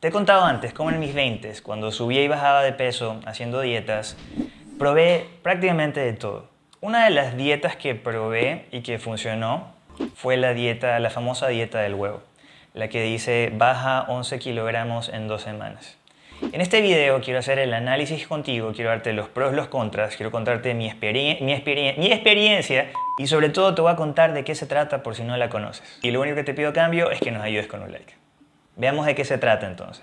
Te he contado antes cómo en mis 20 cuando subía y bajaba de peso haciendo dietas, probé prácticamente de todo. Una de las dietas que probé y que funcionó fue la dieta, la famosa dieta del huevo, la que dice baja 11 kilogramos en dos semanas. En este video quiero hacer el análisis contigo, quiero darte los pros, los contras, quiero contarte mi, mi, mi experiencia y sobre todo te voy a contar de qué se trata por si no la conoces. Y lo único que te pido a cambio es que nos ayudes con un like. Veamos de qué se trata entonces.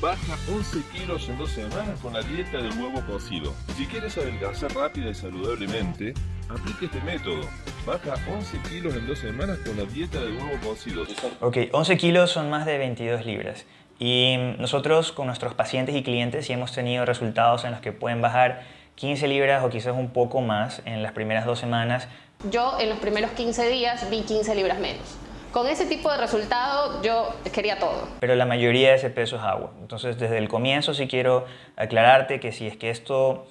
Baja 11 kilos en dos semanas con la dieta del huevo cocido. Si quieres adelgazar rápida y saludablemente, aplique este método. Baja 11 kilos en dos semanas con la dieta del huevo cocido. Ok, 11 kilos son más de 22 libras. Y nosotros con nuestros pacientes y clientes sí hemos tenido resultados en los que pueden bajar 15 libras o quizás un poco más en las primeras dos semanas. Yo en los primeros 15 días vi 15 libras menos. Con ese tipo de resultado yo quería todo. Pero la mayoría de ese peso es agua. Entonces desde el comienzo sí quiero aclararte que si es que esto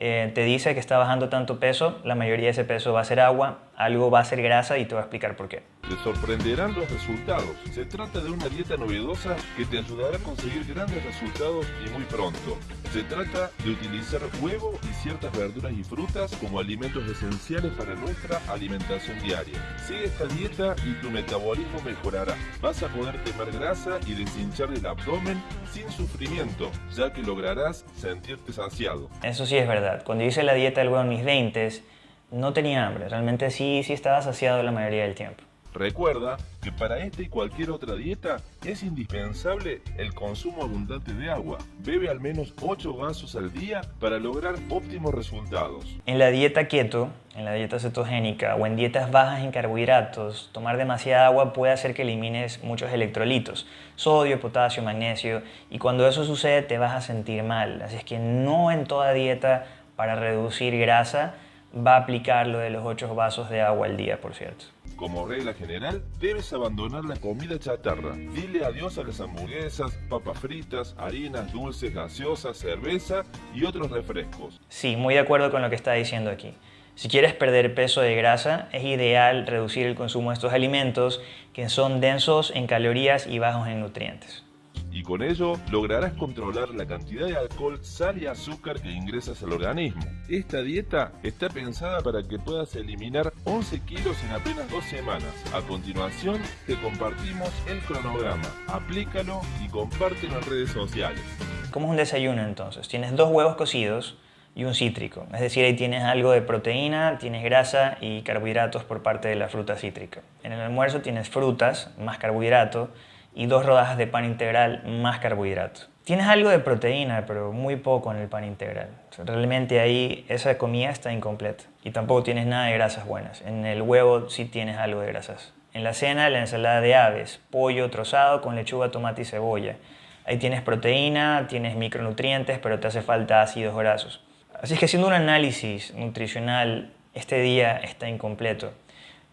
eh, te dice que está bajando tanto peso, la mayoría de ese peso va a ser agua, algo va a ser grasa y te voy a explicar por qué. Te sorprenderán los resultados. Se trata de una dieta novedosa que te ayudará a conseguir grandes resultados y muy pronto. Se trata de utilizar huevo y ciertas verduras y frutas como alimentos esenciales para nuestra alimentación diaria. Sigue esta dieta y tu metabolismo mejorará. Vas a poder quemar grasa y deshinchar el abdomen sin sufrimiento, ya que lograrás sentirte saciado. Eso sí es verdad. Cuando hice la dieta del huevo en mis 20 no tenía hambre. Realmente sí, sí estaba saciado la mayoría del tiempo. Recuerda que para esta y cualquier otra dieta es indispensable el consumo abundante de agua. Bebe al menos 8 vasos al día para lograr óptimos resultados. En la dieta keto, en la dieta cetogénica o en dietas bajas en carbohidratos, tomar demasiada agua puede hacer que elimines muchos electrolitos, sodio, potasio, magnesio, y cuando eso sucede te vas a sentir mal. Así es que no en toda dieta para reducir grasa va a aplicar lo de los 8 vasos de agua al día, por cierto. Como regla general, debes abandonar la comida chatarra. Dile adiós a las hamburguesas, papas fritas, harinas, dulces, gaseosas, cerveza y otros refrescos. Sí, muy de acuerdo con lo que está diciendo aquí. Si quieres perder peso de grasa, es ideal reducir el consumo de estos alimentos que son densos en calorías y bajos en nutrientes y con ello lograrás controlar la cantidad de alcohol, sal y azúcar que ingresas al organismo. Esta dieta está pensada para que puedas eliminar 11 kilos en apenas dos semanas. A continuación te compartimos el cronograma. Aplícalo y compártelo en redes sociales. ¿Cómo es un desayuno entonces? Tienes dos huevos cocidos y un cítrico. Es decir, ahí tienes algo de proteína, tienes grasa y carbohidratos por parte de la fruta cítrica. En el almuerzo tienes frutas, más carbohidratos y dos rodajas de pan integral más carbohidratos. Tienes algo de proteína, pero muy poco en el pan integral. realmente ahí esa comida está incompleta. Y tampoco tienes nada de grasas buenas. En el huevo sí tienes algo de grasas. En la cena, la ensalada de aves, pollo trozado con lechuga, tomate y cebolla. Ahí tienes proteína, tienes micronutrientes, pero te hace falta ácidos grasos. Así es que haciendo un análisis nutricional, este día está incompleto.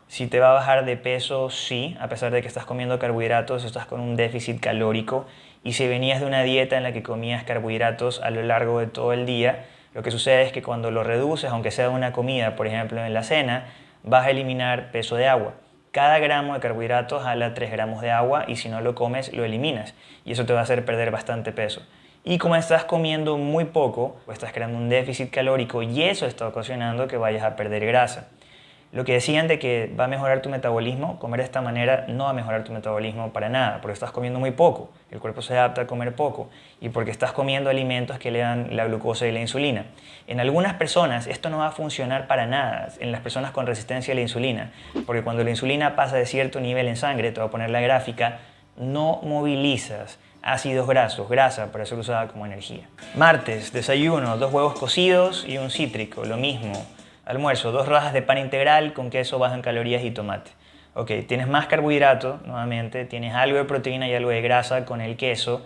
Si te va a bajar de peso, sí, a pesar de que estás comiendo carbohidratos, estás con un déficit calórico. Y si venías de una dieta en la que comías carbohidratos a lo largo de todo el día, lo que sucede es que cuando lo reduces, aunque sea una comida, por ejemplo en la cena, vas a eliminar peso de agua. Cada gramo de carbohidratos jala 3 gramos de agua y si no lo comes, lo eliminas. Y eso te va a hacer perder bastante peso. Y como estás comiendo muy poco, estás creando un déficit calórico y eso está ocasionando que vayas a perder grasa. Lo que decían de que va a mejorar tu metabolismo, comer de esta manera no va a mejorar tu metabolismo para nada, porque estás comiendo muy poco, el cuerpo se adapta a comer poco y porque estás comiendo alimentos que le dan la glucosa y la insulina. En algunas personas esto no va a funcionar para nada, en las personas con resistencia a la insulina, porque cuando la insulina pasa de cierto nivel en sangre, te voy a poner la gráfica, no movilizas ácidos grasos, grasa para ser usada como energía. Martes, desayuno, dos huevos cocidos y un cítrico, lo mismo Almuerzo, dos rajas de pan integral con queso bajo en calorías y tomate. Ok, tienes más carbohidrato, nuevamente, tienes algo de proteína y algo de grasa con el queso.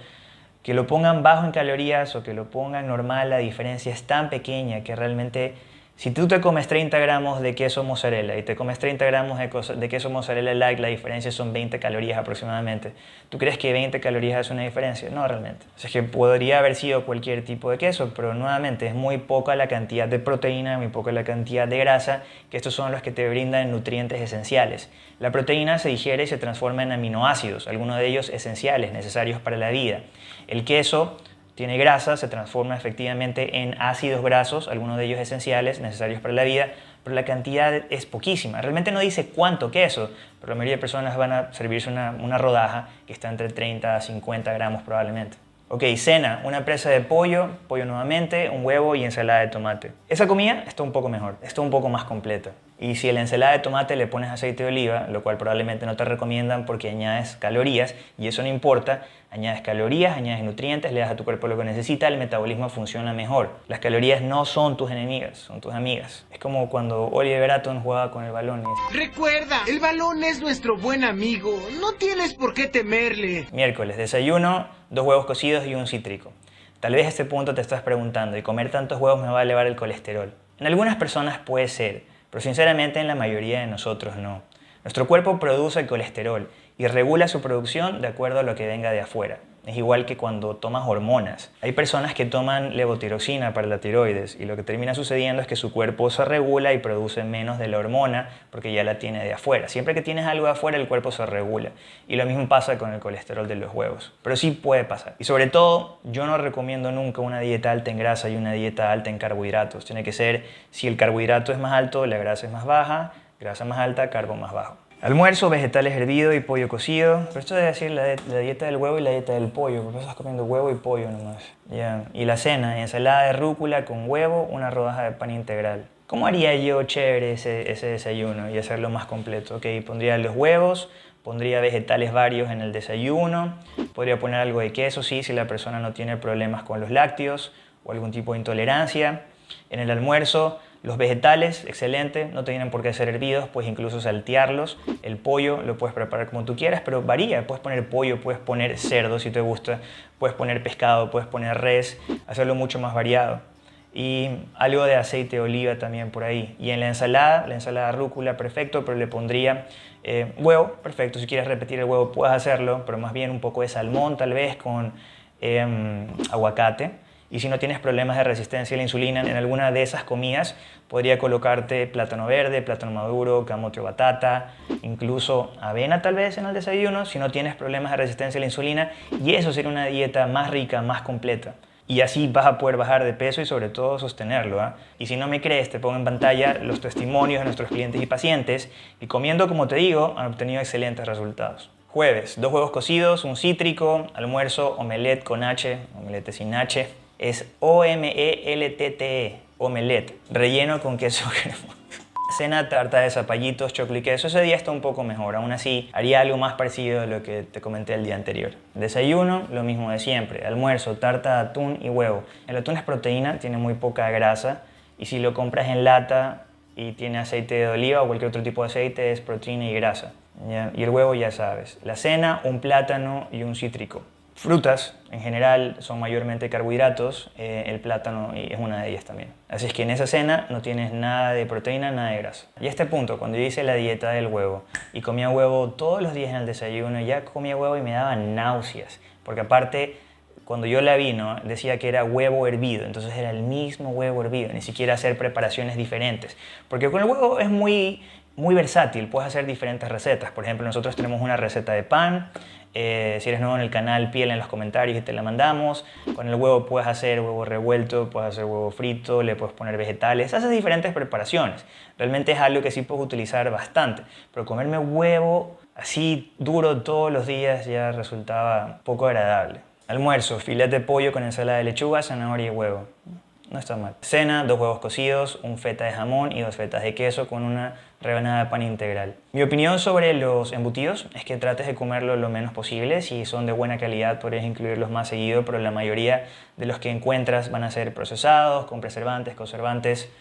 Que lo pongan bajo en calorías o que lo pongan normal, la diferencia es tan pequeña que realmente Si tú te comes 30 gramos de queso mozzarella y te comes 30 gramos de, queso mozzarella light, la diferencia son 20 calorías aproximadamente. ¿Tú crees que 20 calorías es una diferencia? No, realmente. O sea, que podría haber sido cualquier tipo de queso, pero nuevamente es muy poca la cantidad de proteína, muy poca la cantidad de grasa, que estos son los que te brindan nutrientes esenciales. La proteína se digiere y se transforma en aminoácidos, algunos de ellos esenciales, necesarios para la vida. El queso tiene grasa, se transforma efectivamente en ácidos grasos, algunos de ellos esenciales, necesarios para la vida, pero la cantidad es poquísima. Realmente no dice cuánto queso, pero la mayoría de personas van a servirse una, una rodaja que está entre 30 a 50 gramos probablemente. Ok, cena, una presa de pollo, pollo nuevamente, un huevo y ensalada de tomate. Esa comida está un poco mejor, está un poco más completa. Y si a la ensalada de tomate le pones aceite de oliva, lo cual probablemente no te recomiendan porque añades calorías, y eso no importa, añades calorías, añades nutrientes, le das a tu cuerpo lo que necesita, el metabolismo funciona mejor. Las calorías no son tus enemigas, son tus amigas. Es como cuando Oliver Atom jugaba con el balón. Recuerda, el balón es nuestro buen amigo, no tienes por qué temerle. Miércoles, desayuno, dos huevos cocidos y un cítrico. Tal vez a este punto te estás preguntando, ¿y comer tantos huevos me va a elevar el colesterol? En algunas personas puede ser, pero sinceramente en la mayoría de nosotros no. Nuestro cuerpo produce colesterol y regula su producción de acuerdo a lo que venga de afuera. Es igual que cuando tomas hormonas. Hay personas que toman levotiroxina para la tiroides y lo que termina sucediendo es que su cuerpo se regula y produce menos de la hormona porque ya la tiene de afuera. Siempre que tienes algo de afuera el cuerpo se regula. Y lo mismo pasa con el colesterol de los huevos. Pero sí puede pasar. Y sobre todo, yo no recomiendo nunca una dieta alta en grasa y una dieta alta en carbohidratos. Tiene que ser, si el carbohidrato es más alto, la grasa es más baja, grasa más alta, carbo más bajo. Almuerzo, vegetales hervidos y pollo cocido. Pero esto debe decir la, dieta del huevo y la dieta del pollo, porque estás comiendo huevo y pollo nomás. Y la cena, ensalada de rúcula con huevo, una rodaja de pan integral. ¿Cómo haría yo chévere ese, ese desayuno y hacerlo más completo? Ok, pondría los huevos, pondría vegetales varios en el desayuno, podría poner algo de queso, sí, si la persona no tiene problemas con los lácteos o algún tipo de intolerancia. En el almuerzo los vegetales, excelente, no tienen por qué ser hervidos, puedes incluso saltearlos. El pollo lo puedes preparar como tú quieras, pero varía. Puedes poner pollo, puedes poner cerdo si te gusta, puedes poner pescado, puedes poner res, hacerlo mucho más variado. Y algo de aceite de oliva también por ahí. Y en la ensalada, la ensalada rúcula, perfecto, pero le pondría eh, huevo, perfecto. Si quieres repetir el huevo, puedes hacerlo, pero más bien un poco de salmón tal vez con em, aguacate y si no tienes problemas de resistencia a la insulina en alguna de esas comidas, podría colocarte plátano verde, plátano maduro, camote o batata, incluso avena tal vez en el desayuno, si no tienes problemas de resistencia a la insulina. Y eso sería una dieta más rica, más completa. Y así vas a poder bajar de peso y sobre todo sostenerlo. ¿ah? Y si no me crees, te pongo en pantalla los testimonios de nuestros clientes y pacientes y comiendo como te digo, han obtenido excelentes resultados. Jueves, dos huevos cocidos, un cítrico, almuerzo, omelette con H, omelette sin H, es O-M-E-L-T-T-E, e, omelette, relleno con queso. Cena, tarta de zapallitos, chocolate y queso. Ese día está un poco mejor. Aún así, haría algo más parecido a lo que te comenté el día anterior. Desayuno, lo mismo de siempre. Almuerzo, tarta de atún y huevo. El atún es proteína, tiene muy poca grasa. Y si lo compras en lata y tiene aceite de oliva o cualquier otro tipo de aceite, es proteína y grasa. Y el huevo ya sabes. La cena, un plátano y un cítrico. Frutas, en general, son mayormente carbohidratos, eh, el plátano es una de ellas también. Así es que en esa cena no tienes nada de proteína, nada de grasa. Y a este punto, cuando yo hice la dieta del huevo y comía huevo todos los días en el desayuno, ya comía huevo y me daba náuseas, porque aparte cuando yo la vi, decía que era huevo hervido, entonces era el mismo huevo hervido, ni siquiera hacer preparaciones diferentes. Porque con el huevo es muy, muy versátil, puedes hacer diferentes recetas. Por ejemplo, nosotros tenemos una receta de pan, eh, si eres nuevo en el canal, piel en los comentarios y te la mandamos. Con el huevo puedes hacer huevo revuelto, puedes hacer huevo frito, le puedes poner vegetales, haces diferentes preparaciones. Realmente es algo que sí puedes utilizar bastante. Pero comerme huevo así duro todos los días ya resultaba poco agradable. Almuerzo, filete de pollo con ensalada de lechuga, zanahoria y huevo. No está mal. Cena, dos huevos cocidos, un feta de jamón y dos fetas de queso con una rebanada de pan integral. Mi opinión sobre los embutidos es que trates de comerlo lo menos posible. Si son de buena calidad, puedes incluirlos más seguido, pero la mayoría de los que encuentras van a ser procesados, con preservantes, conservantes.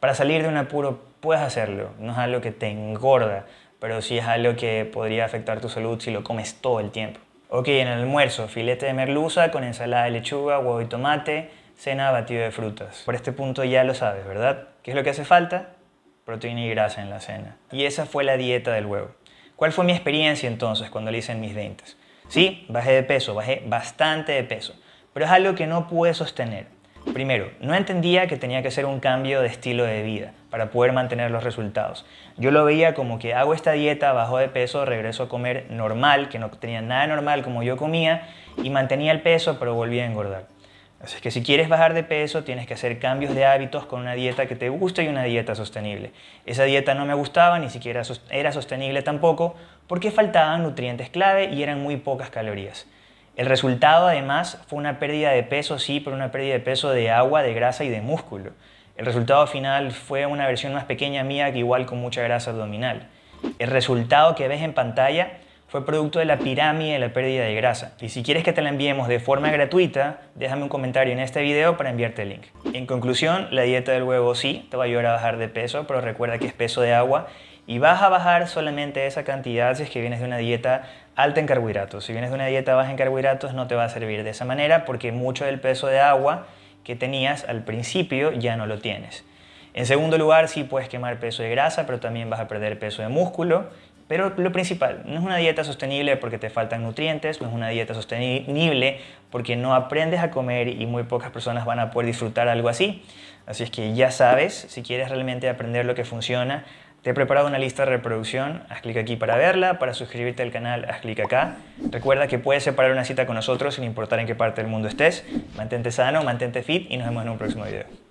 Para salir de un apuro, puedes hacerlo. No es algo que te engorda, pero sí es algo que podría afectar tu salud si lo comes todo el tiempo. Ok, en el almuerzo, filete de merluza con ensalada de lechuga, huevo y tomate, cena batido de frutas. Por este punto ya lo sabes, ¿verdad? ¿Qué es lo que hace falta? Proteína y grasa en la cena. Y esa fue la dieta del huevo. ¿Cuál fue mi experiencia entonces cuando lo hice en mis 20? Sí, bajé de peso, bajé bastante de peso, pero es algo que no pude sostener. Primero, no entendía que tenía que hacer un cambio de estilo de vida para poder mantener los resultados. Yo lo veía como que hago esta dieta, bajo de peso, regreso a comer normal, que no tenía nada normal como yo comía, y mantenía el peso, pero volvía a engordar. Así que si quieres bajar de peso, tienes que hacer cambios de hábitos con una dieta que te guste y una dieta sostenible. Esa dieta no me gustaba, ni siquiera era sostenible tampoco, porque faltaban nutrientes clave y eran muy pocas calorías. El resultado además fue una pérdida de peso, sí, pero una pérdida de peso de agua, de grasa y de músculo. El resultado final fue una versión más pequeña mía que igual con mucha grasa abdominal. El resultado que ves en pantalla fue producto de la pirámide de la pérdida de grasa. Y si quieres que te la enviemos de forma gratuita, déjame un comentario en este video para enviarte el link. En conclusión, la dieta del huevo sí te va a ayudar a bajar de peso, pero recuerda que es peso de agua y vas a bajar solamente esa cantidad si es que vienes de una dieta alta en carbohidratos. Si vienes de una dieta baja en carbohidratos no te va a servir de esa manera porque mucho del peso de agua que tenías al principio ya no lo tienes. En segundo lugar, sí puedes quemar peso de grasa, pero también vas a perder peso de músculo pero lo principal, no es una dieta sostenible porque te faltan nutrientes, no es una dieta sostenible porque no aprendes a comer y muy pocas personas van a poder disfrutar algo así. Así es que ya sabes, si quieres realmente aprender lo que funciona, te he preparado una lista de reproducción, haz clic aquí para verla, para suscribirte al canal haz clic acá. Recuerda que puedes separar una cita con nosotros sin importar en qué parte del mundo estés. Mantente sano, mantente fit y nos vemos en un próximo video.